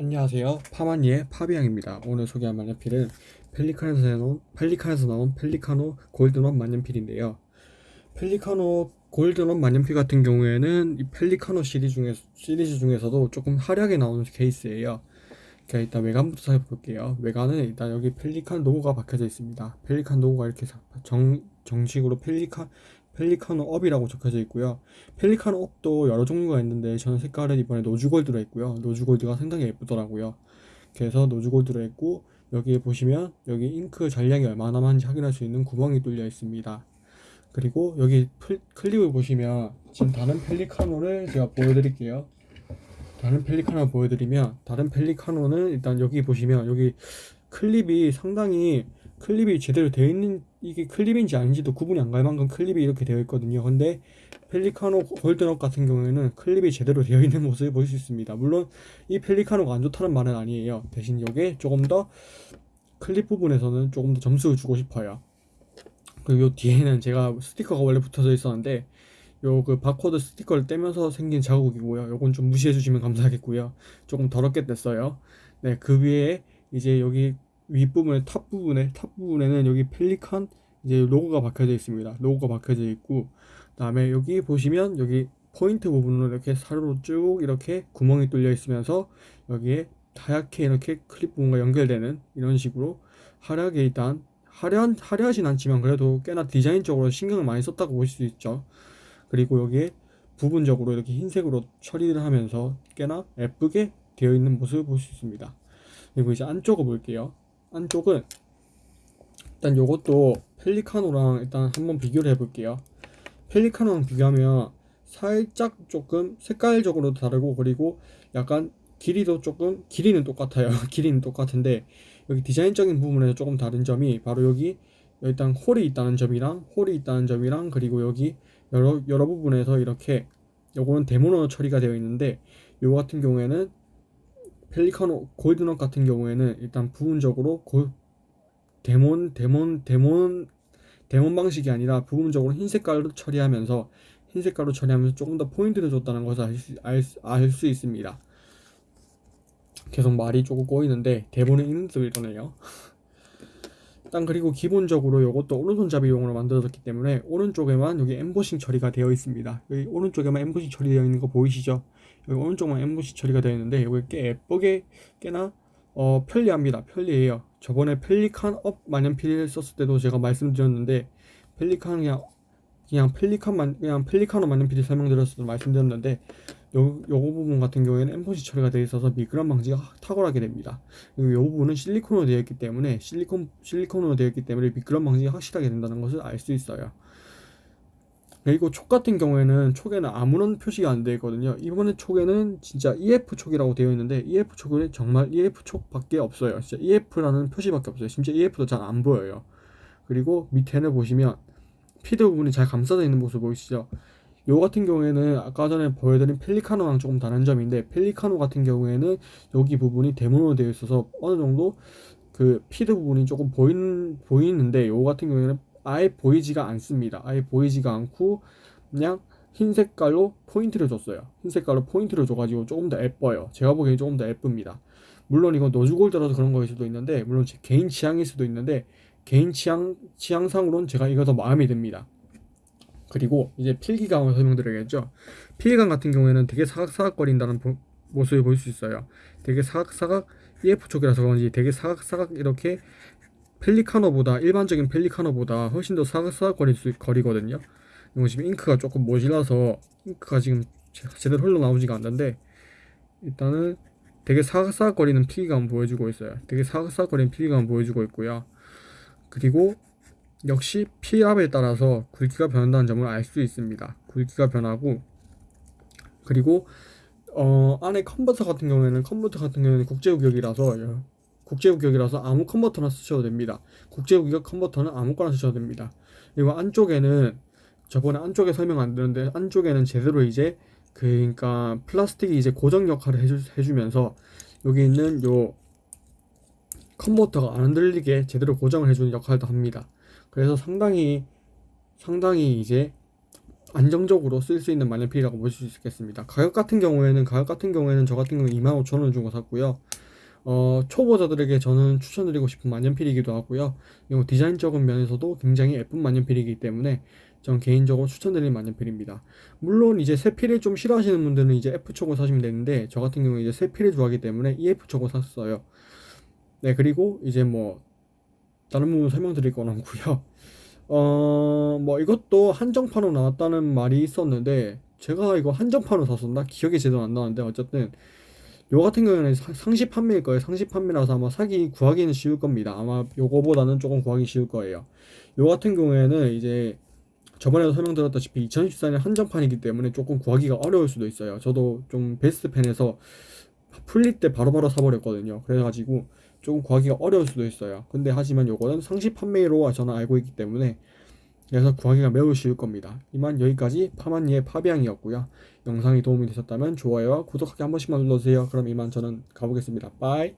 안녕하세요. 파마니의 파비앙입니다. 오늘 소개할 만년필은 펠리칸에서 나온, 펠리칸에서 나온 펠리카노 골드넛 만년필인데요. 펠리카노 골드넛 만년필 같은 경우에는 이 펠리카노 시리즈, 중에, 시리즈 중에서도 조금 화려하게 나오는 케이스예요. 자, 일단 외관부터 살펴볼게요. 외관은 일단 여기 펠리칸 로고가 박혀져 있습니다. 펠리칸 로고가 이렇게 정, 정식으로 펠리칸, 펠리카노 업이라고 적혀져 있고요. 펠리카노 업도 여러 종류가 있는데 저는 색깔은 이번에 로즈골드로 했고요. 로즈골드가 상당히 예쁘더라고요. 그래서 로즈골드로 했고 여기에 보시면 여기 잉크 잔량이 얼마나 남았는지 확인할 수 있는 구멍이 뚫려 있습니다. 그리고 여기 플, 클립을 보시면 지금 다른 펠리카노를 제가 보여드릴게요. 다른 펠리카노 보여드리면 다른 펠리카노는 일단 여기 보시면 여기 클립이 상당히 클립이 제대로 되어 있는 이게 클립인지 아닌지도 구분이 안 갈 만큼 클립이 이렇게 되어 있거든요. 근데 펠리카노 골드넛 같은 경우에는 클립이 제대로 되어 있는 모습을 볼 수 있습니다. 물론 이 펠리카노가 안 좋다는 말은 아니에요. 대신 이게 조금 더 클립 부분에서는 조금 더 점수를 주고 싶어요. 그리고 요 뒤에는 제가 스티커가 원래 붙어져 있었는데 요 그 바코드 스티커를 떼면서 생긴 자국이고요. 요건 좀 무시해 주시면 감사하겠고요. 조금 더럽게 뗐어요. 네, 그 위에 이제 여기 윗부분에 top 부분에 top 부분에는 여기 펠리칸 이제 로고가 박혀져 있습니다. 로고가 박혀져 있고 그다음에 여기 보시면 여기 포인트 부분으로 이렇게 사료로 쭉 이렇게 구멍이 뚫려 있으면서 여기에 하얗게 이렇게 클립 부분과 연결되는 이런 식으로 화려하게 일단 화려한 화려하진 않지만 그래도 꽤나 디자인적으로 신경을 많이 썼다고 볼수 있죠. 그리고 여기에 부분적으로 이렇게 흰색으로 처리를 하면서 꽤나 예쁘게 되어 있는 모습을 볼 수 있습니다. 그리고 이제 안쪽을 볼게요. 안쪽은 일단 요것도 펠리카노랑 일단 한번 비교를 해볼게요. 펠리카노랑 비교하면 살짝 조금 색깔적으로 다르고 그리고 약간 길이도 조금 길이는 똑같아요. 길이는 똑같은데 여기 디자인적인 부분에서 조금 다른 점이 바로 여기 일단 홀이 있다는 점이랑 홀이 있다는 점이랑 그리고 여기 여러 여러 부분에서 이렇게 요거는 데모너 처리가 되어 있는데 요 같은 경우에는 펠리카노 골드넛 같은 경우에는 일단 부분적으로 골, 데몬 데몬 데몬 데몬 방식이 아니라 부분적으로 흰 색깔로 처리하면서 흰 색깔로 처리하면서 조금 더 포인트를 줬다는 것을 알수 알수 있습니다. 계속 말이 조금 꼬이는데 대본에 있는 뜻을 이러네요. 일단 그리고 기본적으로 이것도 오른손잡이용으로 만들어졌기 때문에 오른쪽에만 여기 엠보싱 처리가 되어 있습니다. 여기 오른쪽에만 엠보싱 처리되어 있는 거 보이시죠? 여기 오른쪽만 엠보싱 처리가 되어 있는데 여기 꽤 예쁘게 꽤나 어, 편리합니다. 편리해요. 저번에 펠리칸 업 만년필 썼을 때도 제가 말씀드렸는데 펠리칸 그냥 그냥 펠리칸만 그냥 펠리카노 만년필 설명드렸을 때 말씀드렸는데 요, 요 부분 같은 경우에는 엠보싱 처리가 되어 있어서 미끄럼 방지가 탁월하게 됩니다. 그리고 요 부분은 실리콘으로 되어 있기 때문에 실리콘 실리콘으로 되어 있기 때문에 미끄럼 방지가 확실하게 된다는 것을 알 수 있어요. 그리고 촉 같은 경우에는 촉에는 아무런 표시가 안 되어 있거든요. 이번에 촉에는 진짜 EF 촉이라고 되어 있는데 EF 촉은 정말 EF 촉 밖에 없어요. 진짜 EF라는 표시밖에 없어요. 심지어 EF도 잘 안 보여요. 그리고 밑에는 보시면 피드 부분이 잘 감싸져 있는 모습 보이시죠? 요 같은 경우에는 아까 전에 보여드린 펠리카노랑 조금 다른 점인데 펠리카노 같은 경우에는 여기 부분이 데모로 되어 있어서 어느 정도 그 피드 부분이 조금 보이는 보이는데 요 같은 경우에는 아예 보이지가 않습니다. 아예 보이지가 않고 그냥 흰 색깔로 포인트를 줬어요. 흰 색깔로 포인트를 줘가지고 조금 더 예뻐요. 제가 보기엔 조금 더 예쁩니다. 물론 이건 로즈골드라서 그런 거일 수도 있는데 물론 제 개인 취향일 수도 있는데 개인 취향 취향상으로는 제가 이거 더 마음에 듭니다. 그리고 이제 필기감을 설명드려야겠죠. 필기감 같은 경우에는 되게 사각사각거린다는 보, 모습을 볼 수 있어요. 되게 사각사각 EF 촉이라서 그런지 되게 사각사각 이렇게 펠리카노보다 일반적인 펠리카노보다 훨씬 더 사각사각거릴 수 거리거든요. 이거 지금 잉크가 조금 모질라서 잉크가 지금 제대로 흘러나오지가 않는데 일단은 되게 사각사각거리는 필기감 보여주고 있어요. 되게 사각사각거리는 필기감 보여주고 있고요. 그리고 역시 피압에 따라서 굵기가 변한다는 점을 알 수 있습니다. 굵기가 변하고 그리고 어, 안에 컨버터 같은 경우에는 컨버터 같은 경우에는 국제우격이라서 국제우격이라서 아무 컨버터나 쓰셔도 됩니다. 국제우격 컨버터는 아무거나 쓰셔도 됩니다. 그리고 안쪽에는 저번에 안쪽에 설명 안 드렸는데 안쪽에는 제대로 이제 그러니까 플라스틱이 이제 고정 역할을 해주, 해주면서 여기 있는 요 컨버터가 안 흔들리게 제대로 고정을 해주는 역할도 합니다. 그래서 상당히 상당히 이제 안정적으로 쓸 수 있는 만년필이라고 보실 수 있겠습니다. 가격 같은 경우에는 가격 같은 경우에는 저 같은 경우 25,000원 주고 샀고요. 어, 초보자들에게 저는 추천드리고 싶은 만년필이기도 하고요. 그리고 디자인적인 면에서도 굉장히 예쁜 만년필이기 때문에 전 개인적으로 추천드리는 만년필입니다. 물론 이제 세필을 좀 싫어하시는 분들은 이제 F촉을 사시면 되는데 저 같은 경우에 이제 세필을 좋아하기 때문에 EF촉을 샀어요. 네, 그리고 이제 뭐 다른 부분 설명드릴 건 없고요. 어, 뭐 이것도 한정판으로 나왔다는 말이 있었는데 제가 이거 한정판으로 샀었나? 기억이 제대로 안 나는데 어쨌든 요 같은 경우에는 사- 상시 판매일 거예요. 상시 판매라서 아마 사기 구하기는 쉬울 겁니다. 아마 요거보다는 조금 구하기 쉬울 거예요. 요 같은 경우에는 이제 저번에도 설명드렸다시피 2014년 한정판이기 때문에 조금 구하기가 어려울 수도 있어요. 저도 좀 베스트펜에서 풀릴 때 바로바로 사버렸거든요. 그래가지고 조금 구하기가 어려울 수도 있어요. 근데 하지만 요거는 상시 판매로 저는 알고 있기 때문에 그래서 구하기가 매우 쉬울 겁니다. 이만 여기까지 파마니의 파비앙이었고요. 영상이 도움이 되셨다면 좋아요와 구독하기 한 번씩만 눌러주세요. 그럼 이만 저는 가보겠습니다. 빠이.